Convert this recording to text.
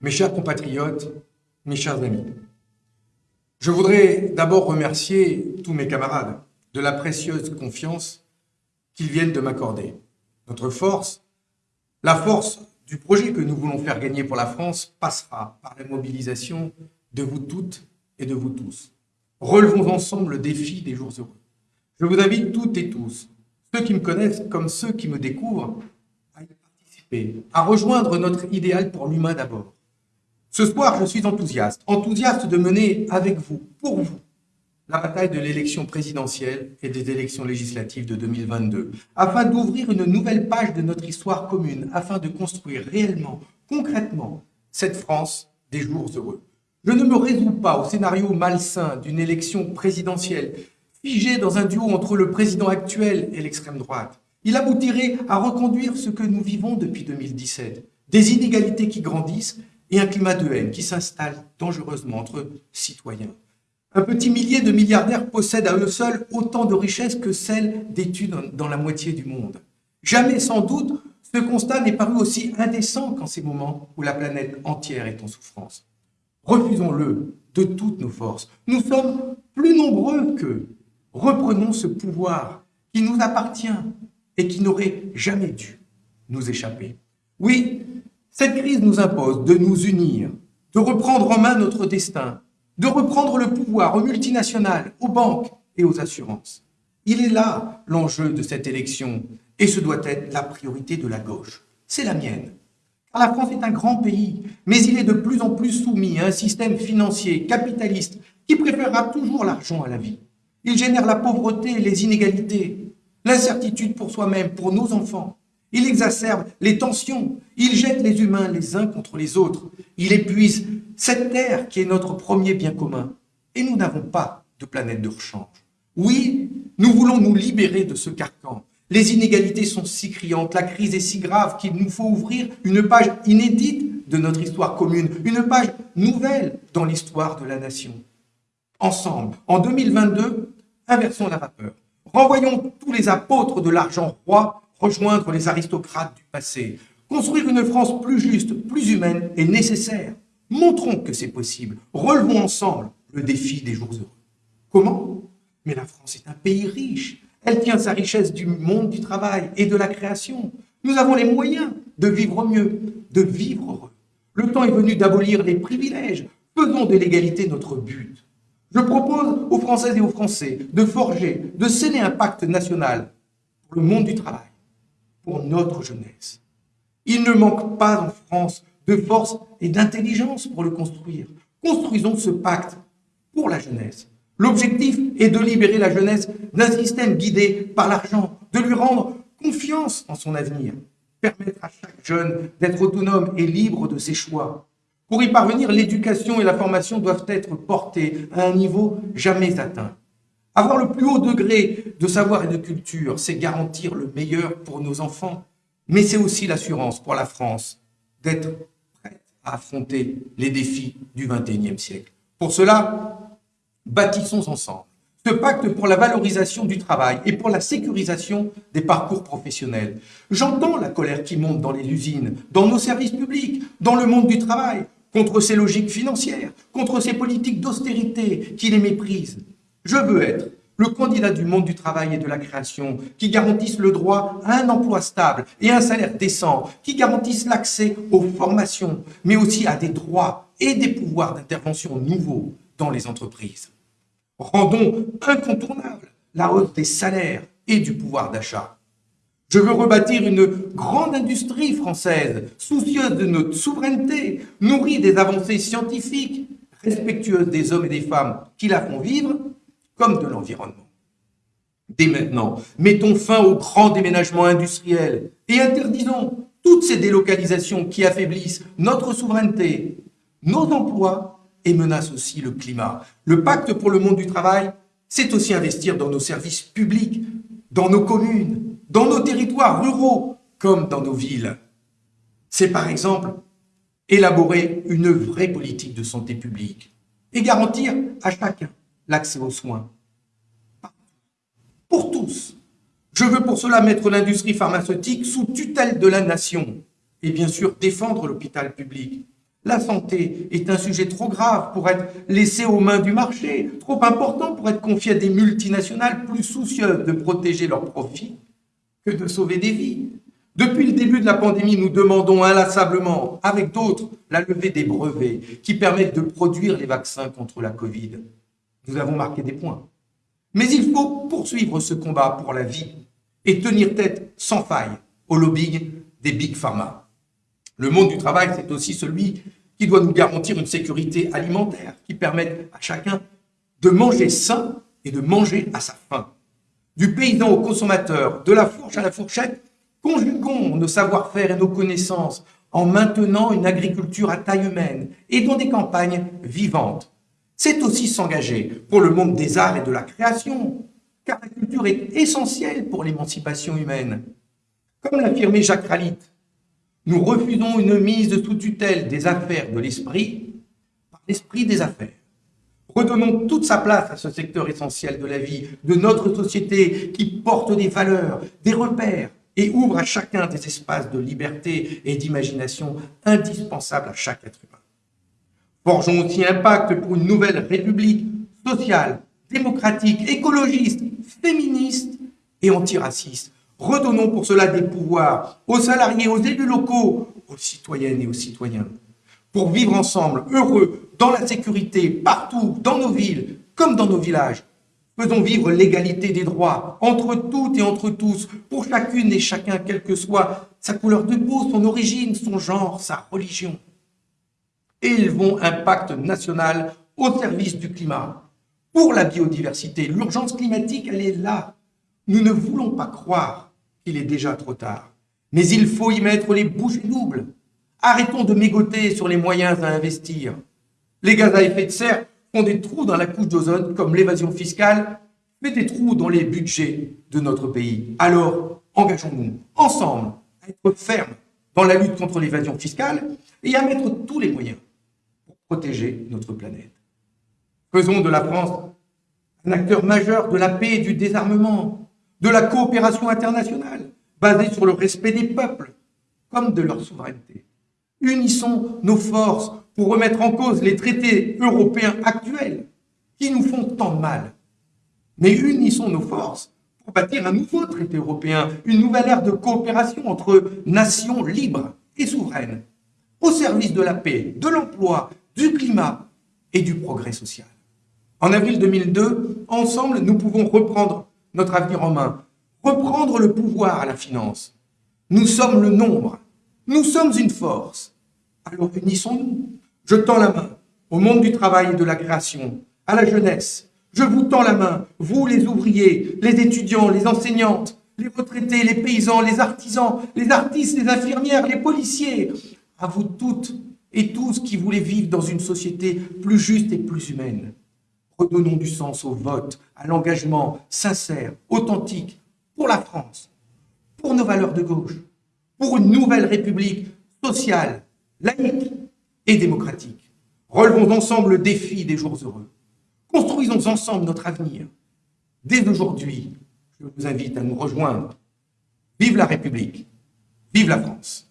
Mes chers compatriotes, mes chers amis, je voudrais d'abord remercier tous mes camarades de la précieuse confiance qu'ils viennent de m'accorder. Notre force, la force du projet que nous voulons faire gagner pour la France passera par la mobilisation de vous toutes et de vous tous. Relevons ensemble le défi des jours heureux. Je vous invite toutes et tous, ceux qui me connaissent comme ceux qui me découvrent, à y participer, à rejoindre notre idéal pour l'humain d'abord. Ce soir, je suis enthousiaste, enthousiaste de mener avec vous, pour vous, la bataille de l'élection présidentielle et des élections législatives de 2022, afin d'ouvrir une nouvelle page de notre histoire commune, afin de construire réellement, concrètement, cette France des jours heureux. Je ne me résous pas au scénario malsain d'une élection présidentielle figée dans un duo entre le président actuel et l'extrême droite. Il aboutirait à reconduire ce que nous vivons depuis 2017, des inégalités qui grandissent et un climat de haine qui s'installe dangereusement entre citoyens. Un petit millier de milliardaires possèdent à eux seuls autant de richesses que celles d'études dans la moitié du monde. Jamais, sans doute, ce constat n'est paru aussi indécent qu'en ces moments où la planète entière est en souffrance. Refusons-le de toutes nos forces. Nous sommes plus nombreux qu'eux. Reprenons ce pouvoir qui nous appartient et qui n'aurait jamais dû nous échapper. Oui, cette crise nous impose de nous unir, de reprendre en main notre destin, de reprendre le pouvoir aux multinationales, aux banques et aux assurances. Il est là l'enjeu de cette élection et ce doit être la priorité de la gauche. C'est la mienne. La France est un grand pays, mais il est de plus en plus soumis à un système financier capitaliste qui préférera toujours l'argent à la vie. Il génère la pauvreté et les inégalités, l'incertitude pour soi-même, pour nos enfants. Il exacerbe les tensions, il jette les humains les uns contre les autres, il épuise cette terre qui est notre premier bien commun. Et nous n'avons pas de planète de rechange. Oui, nous voulons nous libérer de ce carcan. Les inégalités sont si criantes, la crise est si grave qu'il nous faut ouvrir une page inédite de notre histoire commune, une page nouvelle dans l'histoire de la nation. Ensemble, en 2022, inversons la vapeur. Renvoyons tous les apôtres de l'argent roi rejoindre les aristocrates du passé. Construire une France plus juste, plus humaine est nécessaire. Montrons que c'est possible. Relevons ensemble le défi des jours heureux. Comment? Mais la France est un pays riche. Elle tient sa richesse du monde du travail et de la création. Nous avons les moyens de vivre mieux, de vivre heureux. Le temps est venu d'abolir les privilèges. Faisons de l'égalité notre but. Je propose aux Françaises et aux Français de forger, de sceller un pacte national pour le monde du travail, pour notre jeunesse. Il ne manque pas en France de force et d'intelligence pour le construire. Construisons ce pacte pour la jeunesse. L'objectif est de libérer la jeunesse d'un système guidé par l'argent, de lui rendre confiance en son avenir, permettre à chaque jeune d'être autonome et libre de ses choix. Pour y parvenir, l'éducation et la formation doivent être portées à un niveau jamais atteint. Avoir le plus haut degré de savoir et de culture, c'est garantir le meilleur pour nos enfants, mais c'est aussi l'assurance pour la France d'être affronter les défis du XXIe siècle. Pour cela, bâtissons ensemble ce pacte pour la valorisation du travail et pour la sécurisation des parcours professionnels. J'entends la colère qui monte dans les usines, dans nos services publics, dans le monde du travail, contre ces logiques financières, contre ces politiques d'austérité qui les méprisent. Je veux être le candidat du monde du travail et de la création, qui garantisse le droit à un emploi stable et un salaire décent, qui garantisse l'accès aux formations, mais aussi à des droits et des pouvoirs d'intervention nouveaux dans les entreprises. Rendons incontournable la hausse des salaires et du pouvoir d'achat. Je veux rebâtir une grande industrie française, soucieuse de notre souveraineté, nourrie des avancées scientifiques, respectueuse des hommes et des femmes qui la font vivre comme de l'environnement. Dès maintenant, mettons fin au grand déménagement industriel et interdisons toutes ces délocalisations qui affaiblissent notre souveraineté, nos emplois et menacent aussi le climat. Le pacte pour le monde du travail, c'est aussi investir dans nos services publics, dans nos communes, dans nos territoires ruraux, comme dans nos villes. C'est par exemple élaborer une vraie politique de santé publique et garantir à chacun l'accès aux soins. Pour tous. Je veux pour cela mettre l'industrie pharmaceutique sous tutelle de la nation et bien sûr défendre l'hôpital public. La santé est un sujet trop grave pour être laissé aux mains du marché, trop important pour être confié à des multinationales plus soucieuses de protéger leurs profits que de sauver des vies. Depuis le début de la pandémie, nous demandons inlassablement, avec d'autres, la levée des brevets qui permettent de produire les vaccins contre la Covid. Nous avons marqué des points. Mais il faut poursuivre ce combat pour la vie et tenir tête sans faille au lobbying des big pharma. Le monde du travail, c'est aussi celui qui doit nous garantir une sécurité alimentaire qui permette à chacun de manger sain et de manger à sa faim. Du paysan au consommateur, de la fourche à la fourchette, conjuguons nos savoir-faire et nos connaissances en maintenant une agriculture à taille humaine et dans des campagnes vivantes. C'est aussi s'engager pour le monde des arts et de la création, car la culture est essentielle pour l'émancipation humaine. Comme l'affirmait Jacques Ralit, nous refusons une mise sous tutelle des affaires de l'esprit par l'esprit des affaires. Redonnons toute sa place à ce secteur essentiel de la vie, de notre société qui porte des valeurs, des repères et ouvre à chacun des espaces de liberté et d'imagination indispensables à chaque être humain. Forgeons aussi un pacte pour une nouvelle république sociale, démocratique, écologiste, féministe et antiraciste, Redonnons pour cela des pouvoirs aux salariés, aux élus locaux, aux citoyennes et aux citoyens, pour vivre ensemble, heureux, dans la sécurité, partout, dans nos villes, comme dans nos villages. Faisons vivre l'égalité des droits, entre toutes et entre tous, pour chacune et chacun, quelle que soit sa couleur de peau, son origine, son genre, sa religion. Élevons un pacte national au service du climat, pour la biodiversité. L'urgence climatique, elle est là. Nous ne voulons pas croire il est déjà trop tard. Mais il faut y mettre les bouchées doubles. Arrêtons de mégoter sur les moyens à investir. Les gaz à effet de serre font des trous dans la couche d'ozone, comme l'évasion fiscale fait des trous dans les budgets de notre pays. Alors, engageons-nous ensemble à être fermes dans la lutte contre l'évasion fiscale et à mettre tous les moyens protéger notre planète. Faisons de la France un acteur majeur de la paix et du désarmement, de la coopération internationale, basée sur le respect des peuples, comme de leur souveraineté. Unissons nos forces pour remettre en cause les traités européens actuels qui nous font tant de mal. Mais unissons nos forces pour bâtir un nouveau traité européen, une nouvelle ère de coopération entre nations libres et souveraines, au service de la paix, de l'emploi, du climat et du progrès social. En avril 2002, ensemble, nous pouvons reprendre notre avenir en main, reprendre le pouvoir à la finance. Nous sommes le nombre, nous sommes une force. Alors unissons-nous. Je tends la main au monde du travail et de la création, à la jeunesse. Je vous tends la main, vous les ouvriers, les étudiants, les enseignantes, les retraités, les paysans, les artisans, les artistes, les infirmières, les policiers, à vous toutes et tous qui voulez vivre dans une société plus juste et plus humaine. Redonnons du sens au vote, à l'engagement sincère, authentique, pour la France, pour nos valeurs de gauche, pour une nouvelle république sociale, laïque et démocratique. Relevons ensemble le défi des jours heureux. Construisons ensemble notre avenir. Dès aujourd'hui, je vous invite à nous rejoindre. Vive la République, vive la France.